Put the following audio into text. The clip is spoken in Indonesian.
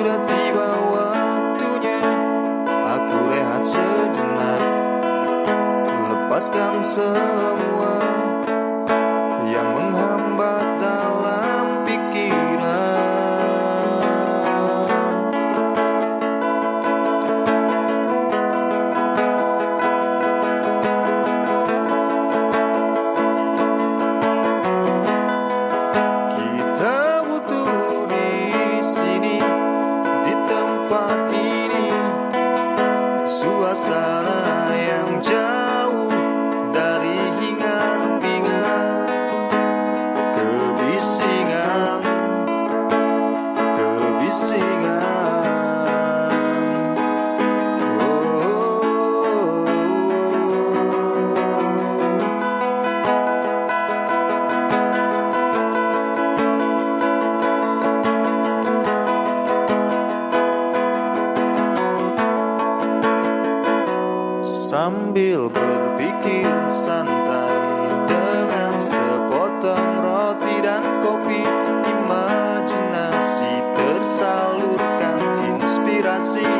Sudah tiba waktunya. Aku rehat sejenak Lepaskan semua. sambil berpikir santai dengan sepotong roti dan kopi imajinasi tersalurkan inspirasi.